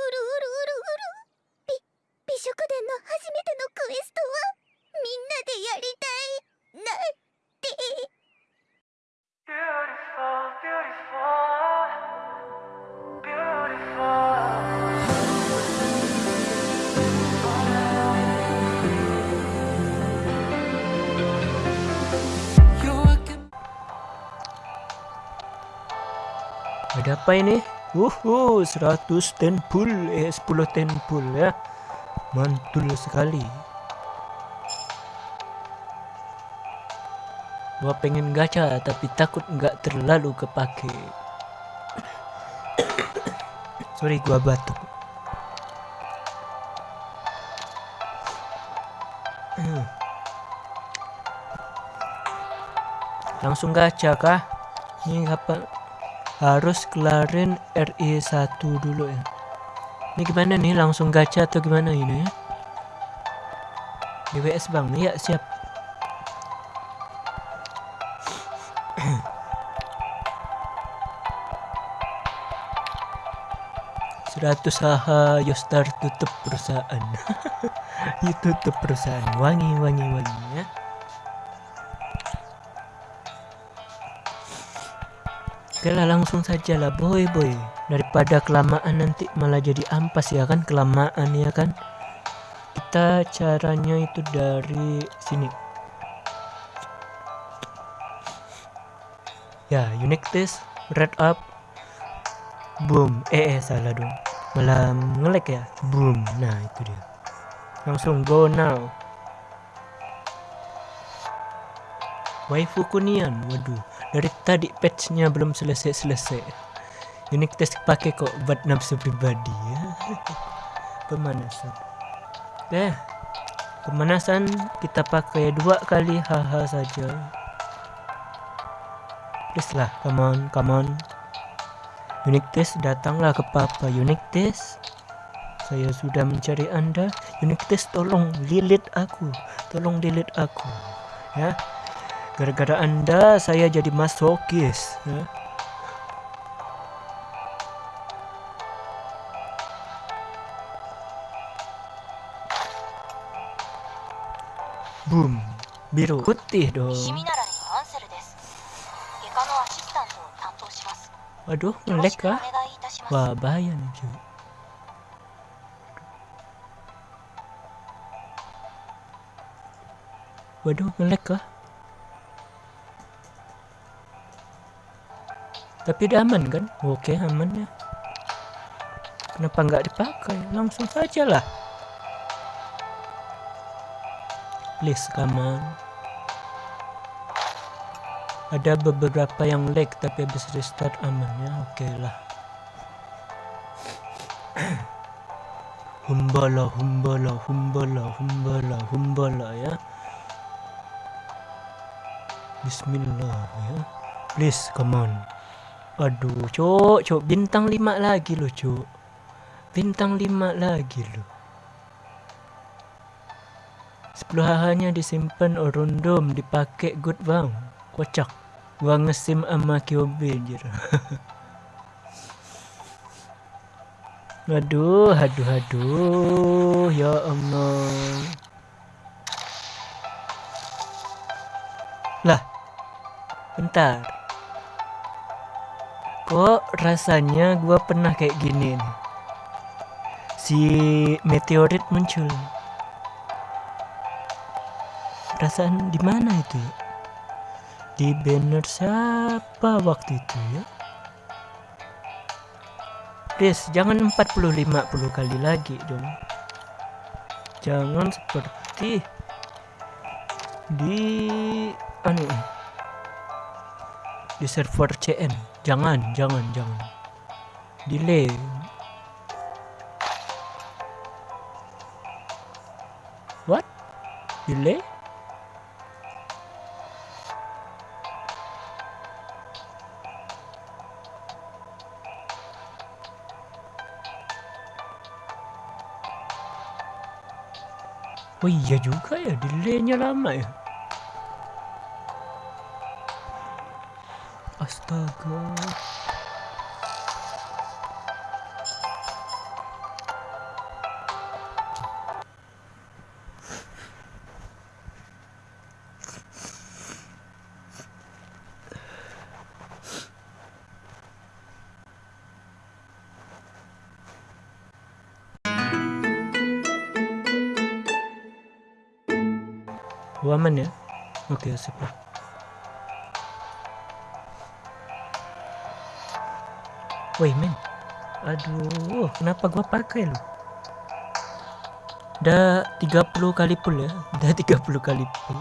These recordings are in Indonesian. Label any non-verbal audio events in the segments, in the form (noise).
うるうるうるび美食殿の初めてのクエストはみんなでやりたいなって Ada apa ini? Uhu, 100 tenpul, eh 10 tenpul ya. Mantul sekali. Gua pengen gacha tapi takut nggak terlalu kepake. (coughs) Sorry gua batuk. Langsung gacha kah? Ini kapan? Harus kelarin RE1 dulu ya. Ini gimana nih? Langsung gacha atau gimana ini? Ya DWS bang ya siap. Seratus haha Yostar tutup perusahaan. Itu (laughs) tutup perusahaan. Wangi wangi wangi ya Oke lah langsung saja lah boy boy. Daripada kelamaan nanti malah jadi ampas ya kan? Kelamaan ya kan? Kita caranya itu dari sini. Ya unique test red up. Boom. Eh, eh salah dong. Malah ngelek ya? Boom. Nah itu dia. Langsung go now. Waifu kunian. Waduh dari tadi patchnya belum selesai-selesai. Unique test pakai kok buat nafsu pribadi ya. (laughs) Pemanasan. Oke pemanasan kita pakai dua kali haha saja. Please lah come on come on. Unique test datanglah ke papa. Unique test saya sudah mencari anda. Unique test tolong lilit aku. Tolong lilit aku. Ya Gara-gara anda saya jadi masokis ya. Boom Biru putih dong Aduh, ngelek kah? Wah, bahaya nih cuy. Waduh, ngelag kah? Tapi udah aman kan? Oke, aman ya. Kenapa nggak dipakai? Langsung saja lah. Please, come on. Ada beberapa yang lag tapi habis restart aman ya. Oke lah. (coughs) humbala, humbala, humbala, humbala, humbala ya. Bismillah ya. Please, come on. Aduh, cok, cok, bintang 5 lagi loh, cok. Bintang 5 lagi loh. 10 hahanya disimpan orondom dipakai good bang. Kocak. Gua ngesim sama Kyobe anjir. (laughs) aduh, aduh, aduh, ya Allah. Lah, bentar. Kok rasanya gua pernah kayak gini nih? Si meteorit muncul. Perasaan di mana itu ya? Di banner siapa waktu itu ya? Please, jangan 40-50 kali lagi dong. Jangan seperti di anu di server CN. Jangan, jangan, jangan. Delay. What? Delay? Oh iya juga ya, delaynya lama ya. astaga Waman ya? Oke, okay, lah. Woi, men. Aduh, kenapa gua pakai lu? Udah 30 kali pull ya. (laughs) Udah 30 kali pull.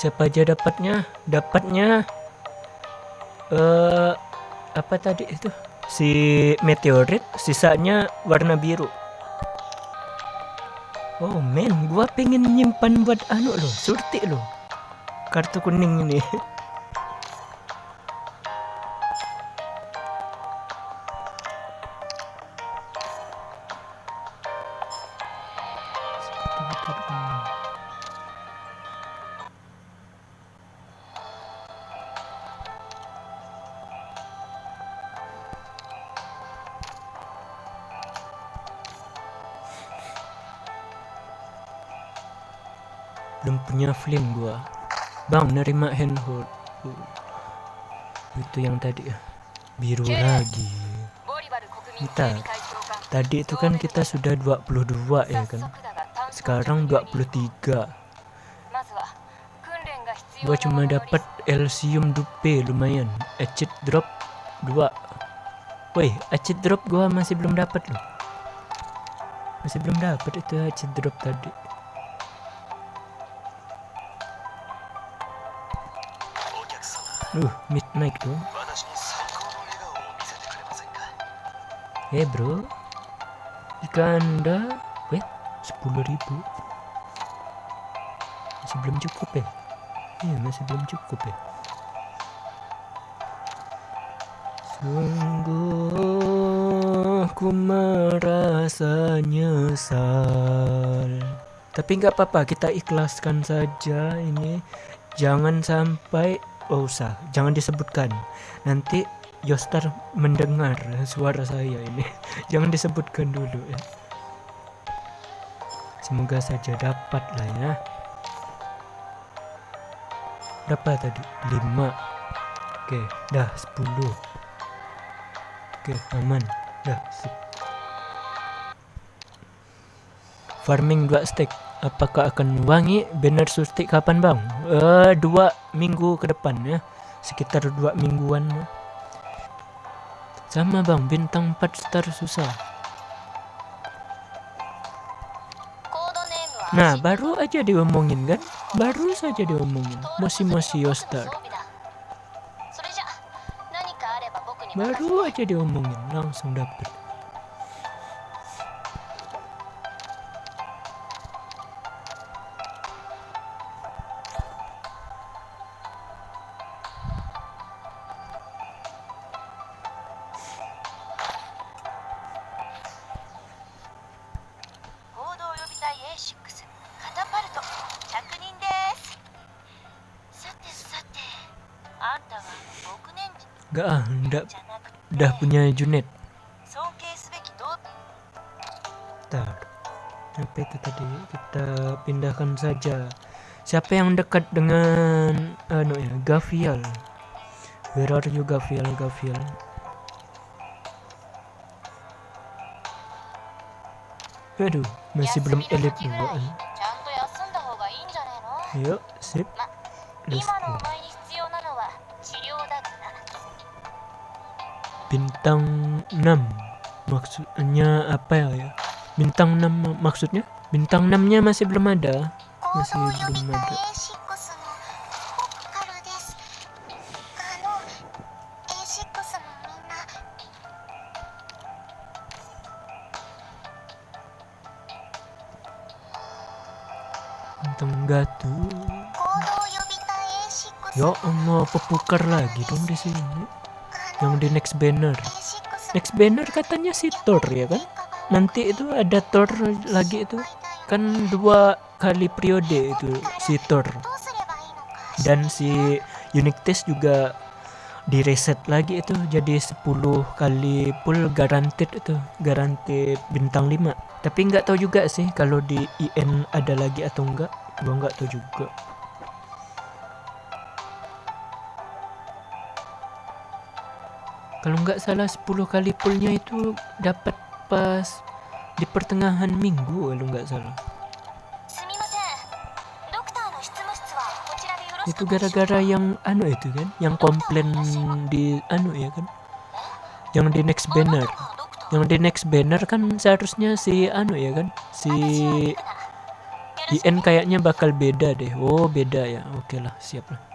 Siapa aja dapatnya? Dapatnya eh apa tadi itu? Si meteorit, sisanya warna biru. Oh men, gua pengen nyimpan buat anu loh, surti loh. Kartu kuning ini. (laughs) belum punya flame gua bang nerima handhold itu yang tadi ya biru lagi. Kita tadi itu kan kita sudah 22 ya kan? Sekarang 23 gua cuma dapat Elsium Dupe lumayan. Acid drop 2 woi acid drop gua masih belum dapat loh. Masih belum dapat itu acid drop tadi. Duh, mid mic tuh. Eh hey bro, jika anda wait sepuluh ribu masih belum cukup ya? Iya masih belum cukup ya. Sungguh aku merasa nyesal. Tapi nggak apa-apa kita ikhlaskan saja ini. Jangan sampai oh usah, jangan disebutkan. Nanti Yostar mendengar suara saya ini. (laughs) Jangan disebutkan dulu ya. Semoga saja dapat lah ya. Berapa tadi? 5 Oke, dah 10 Oke, aman. Dah. Farming 2 stack apakah akan wangi? Banner surtik. Kapan bang? Uh, dua minggu ke depan ya. Sekitar dua mingguan ya. sama bang. Bintang 4 star susah. Nah baru aja diomongin kan? Baru saja diomongin. Masih masih yostar. baru aja diomongin. Langsung dapet. Gak ah, ndak. Udah punya Junet. Bentar. Apa itu tadi Kita pindahkan saja. Siapa yang dekat dengan uh, ya, Gavial? Where are you Gavial? Gavial. Aduh, masih belum elit juga. Yuk, sip. Let's go. bintang 6 maksudnya apa ya? Bintang 6 maksudnya? Bintang 6 nya masih belum ada. Masih belum ada. Bintang gatu. Ya Allah pepukar lagi dong di sini yang di next banner. Next banner katanya si Thor ya kan? Nanti itu ada Thor lagi itu. Kan dua kali periode itu si Thor. Dan si unique test juga di reset lagi itu. Jadi 10 kali pull guaranteed itu. Guaranteed bintang 5 tapi nggak tahu juga sih kalau di IN ada lagi atau enggak gua nggak tahu juga. kalau nggak salah 10 kali pullnya itu dapat pas di pertengahan minggu kalau nggak salah. Itu gara-gara yang anu itu kan yang komplain di anu ya kan? Yang di next banner. yang di next banner kan seharusnya si anu ya kan? Si IN kayaknya bakal beda deh. Oh beda ya. Oke okay lah siap lah.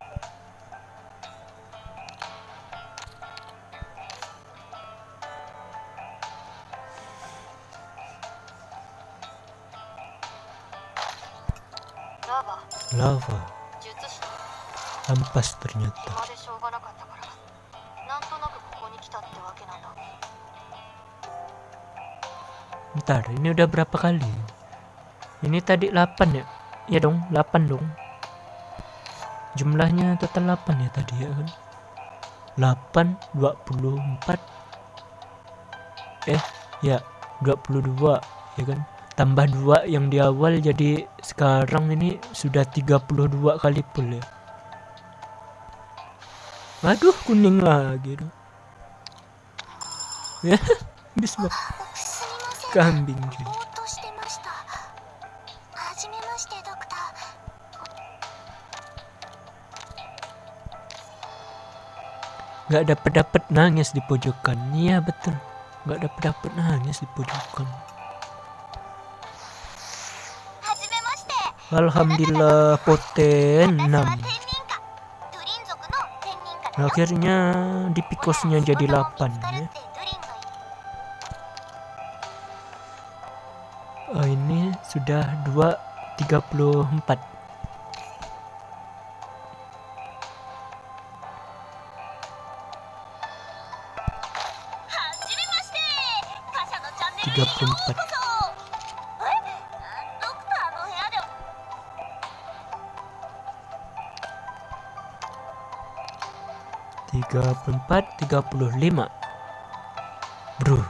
lava. Ampas ternyata. Ntar ini udah berapa kali? Ini tadi 8 ya? Ya dong 8 dong. Jumlahnya total 8 ya tadi ya kan? 8 24 eh ya 22 ya kan? tambah dua yang di awal jadi sekarang ini sudah 32 kali pull ya. Waduh kuning lagi dong ya (laughs) habis kambing cuy. Gak dapet-dapet nangis di pojokan. Iya betul. Gak dapet-dapet nangis di pojokan. Alhamdulillah poten 6 Akhirnya di pikosnya jadi 8 ya. Oh, ini sudah 234 34 34, 35 Bro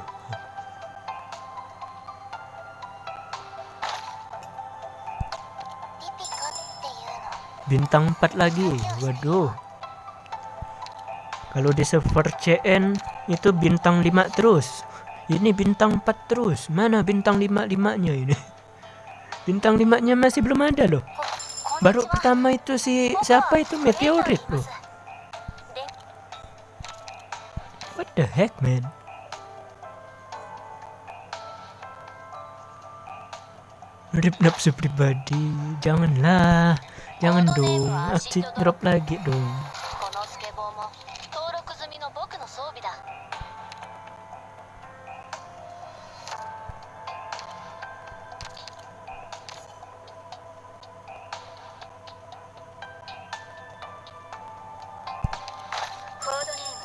Bintang empat lagi. Waduh. Kalau di server CN Itu bintang lima terus. Ini bintang empat terus. Mana bintang 5-5 nya ini? (laughs) Bintang 5 nya masih belum ada loh. Baru pertama itu si Siapa itu? Meteorit loh. The heck man. Rip nafsu pribadi janganlah. Jangan dong aksi drop lagi dong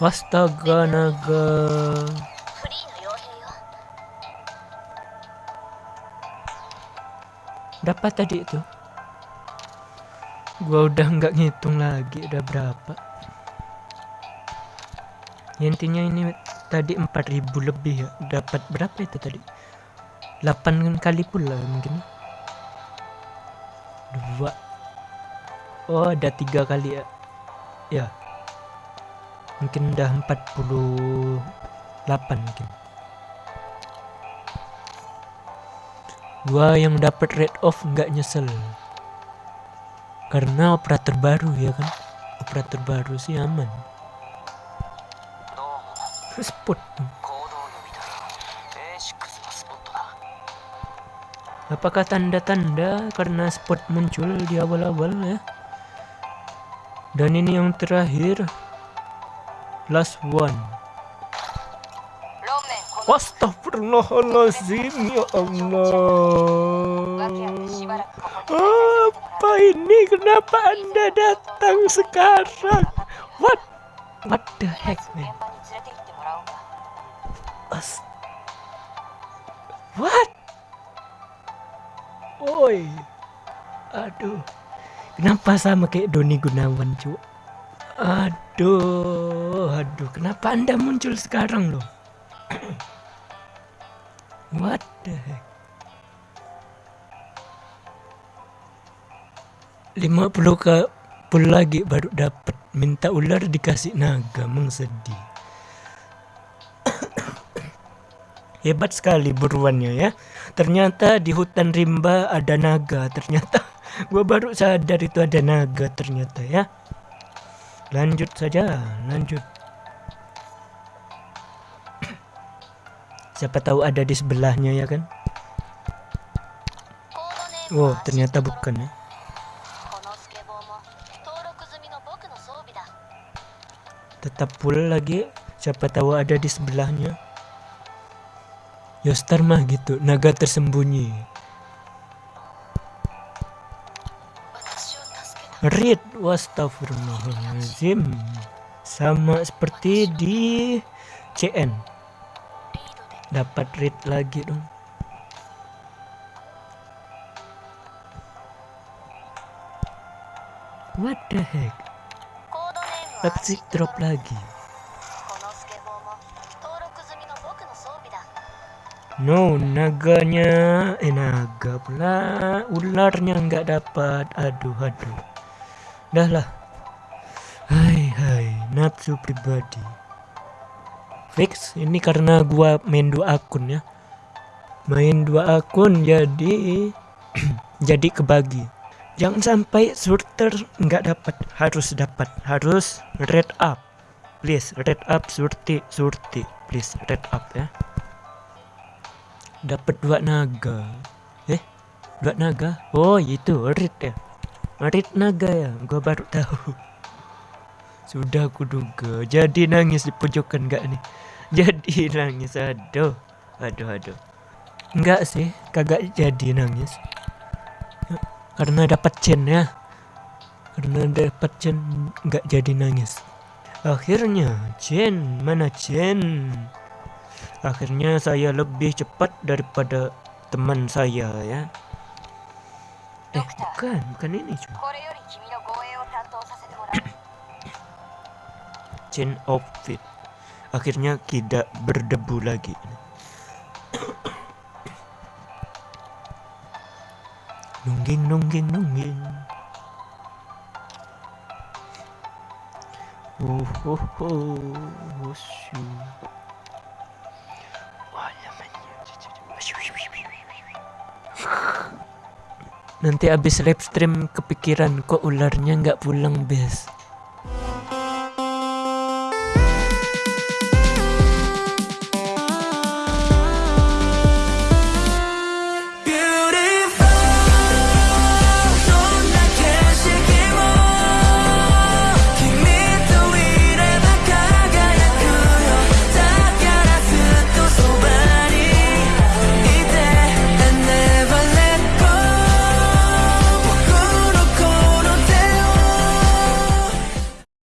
astaga naga dapat tadi itu? Gua udah nggak ngitung lagi udah berapa? Ya, intinya ini tadi 4000 lebih ya. Dapat berapa itu tadi? 8 kali pula mungkin. 2. oh ada 3 kali ya. Ya. Yeah mungkin udah 48 mungkin. Gua yang dapat rate off nggak nyesel. Karena operator baru ya kan? Operator baru sih aman. Spot apakah tanda-tanda? Karena spot muncul di awal-awal ya. Dan ini yang terakhir last one. Astagfirullahaladzim ya Allah. Apa ini? Kenapa anda datang sekarang? What? What the heck man? What? Oi. Aduh. Kenapa sama kayak Doni Gunawan cuy Aduh, aduh. Kenapa Anda muncul sekarang loh? What the heck? 50 ke pul lagi baru dapat minta ular dikasih naga mengsedih (coughs) Hebat sekali buruannya ya. Ternyata di hutan rimba ada naga. Ternyata (laughs) gua baru sadar itu ada naga ternyata ya lanjut saja lanjut. Siapa tahu ada di sebelahnya ya kan? Wow ternyata bukan ya. Tetap pula lagi. Siapa tahu ada di sebelahnya. Yostar mah gitu naga tersembunyi. read wastafirullahaladzim sama seperti di CN dapat read lagi dong. What the heck? Exit drop lagi. No, naganya, eh naga pula, ularnya nggak dapat. Aduh, aduh. Dah lah. Hai, hai, nafsu pribadi. Fix, ini karena gua main dua akun ya. Main dua akun jadi (clears throat) jadi kebagi. Jangan sampai surter nggak dapat, harus dapat, harus red up. Please, red up surti, surti. Please, red up ya dapat dua naga eh dua naga oh itu rit ya rit naga ya gua baru tahu. Sudah aku duga jadi nangis di pojokan gak nih? Jadi nangis aduh aduh aduh. Enggak sih kagak jadi nangis. Karena dapat chen ya. Karena dapat chen nggak jadi nangis. Akhirnya chen mana chen Akhirnya saya lebih cepat daripada teman saya ya. Eh, bukan, bukan ini cuma. Chain outfit. Akhirnya tidak berdebu lagi. nungging, nungging, nungging. Oh, oh, oh, uh. Nanti abis live stream kepikiran kok ularnya nggak pulang bes.